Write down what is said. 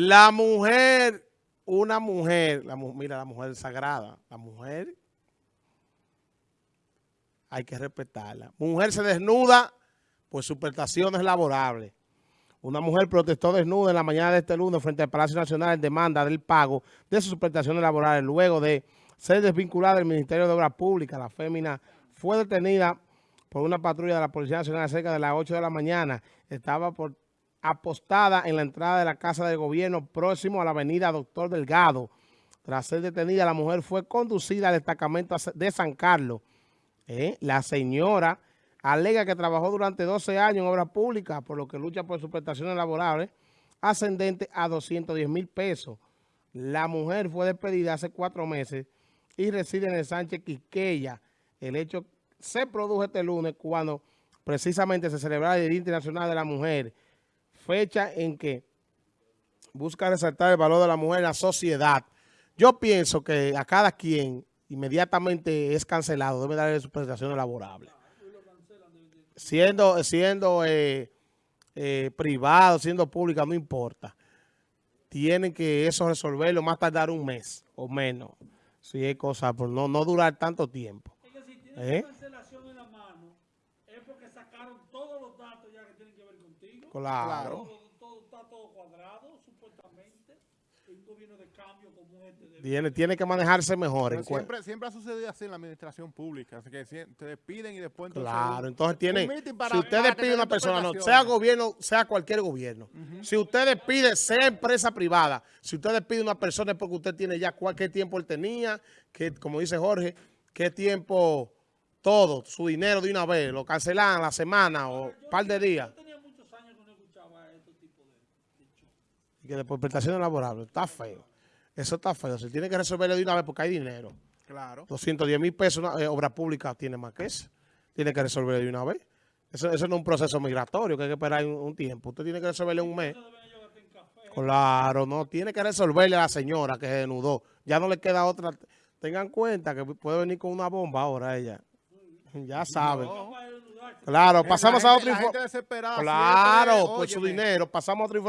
La mujer, una mujer, la, mira, la mujer sagrada, la mujer hay que respetarla. Mujer se desnuda por prestaciones laborables. Una mujer protestó desnuda en la mañana de este lunes frente al Palacio Nacional en demanda del pago de sus prestaciones laborales luego de ser desvinculada del Ministerio de Obras Públicas. La fémina fue detenida por una patrulla de la Policía Nacional cerca de las 8 de la mañana. Estaba por, apostada en la entrada de la Casa de Gobierno próximo a la avenida Doctor Delgado. Tras ser detenida, la mujer fue conducida al destacamento de San Carlos. ¿Eh? La señora alega que trabajó durante 12 años en obras públicas, por lo que lucha por sus prestaciones laborales, ascendente a 210 mil pesos. La mujer fue despedida hace cuatro meses y reside en el Sánchez Quisqueya. El hecho se produjo este lunes cuando precisamente se celebraba el Día Internacional de la Mujer, fecha en que busca resaltar el valor de la mujer en la sociedad. Yo pienso que a cada quien inmediatamente es cancelado, debe darle sus prestaciones laborables. Siendo, siendo eh, eh, privado, siendo pública, no importa. Tienen que eso resolverlo, más tardar un mes o menos. Si es cosa, por no, no durar tanto tiempo. ¿Eh? cancelación en la mano, es porque sacaron todos los datos ya que tienen que ver contigo. Claro. Todo, está todo cuadrado, supuestamente. Un gobierno de cambio como este. Tiene, tiene que manejarse mejor. siempre, siempre ha sucedido así en la administración pública. Así que te despiden y después... claro, entonces tiene... Si usted despide a una persona, no, sea gobierno, sea cualquier gobierno. Si usted despide, sea empresa privada, si usted despide a una persona es porque usted tiene ya cualquier tiempo él tenía, que como dice Jorge, qué tiempo todo, su dinero de una vez, lo cancelan la semana o un par de días. Yo tenía muchos años que no escuchaba estos tipos de, Y que de por prestaciones laborables, está feo. Eso está feo, se tiene que resolverlo de una vez porque hay dinero. Claro. 210 mil pesos, una, eh, obra pública tiene más que eso. Tiene que resolverlo de una vez. Eso, eso no es un proceso migratorio que hay que esperar un, tiempo. Usted tiene que resolverle un mes. Claro, no, tiene que resolverle a la señora que se desnudó. Ya no le queda otra. Tengan cuenta que puede venir con una bomba ahora ella. Ya saben. Claro, pasamos a otro información. Claro, por su dinero, pasamos a otra información.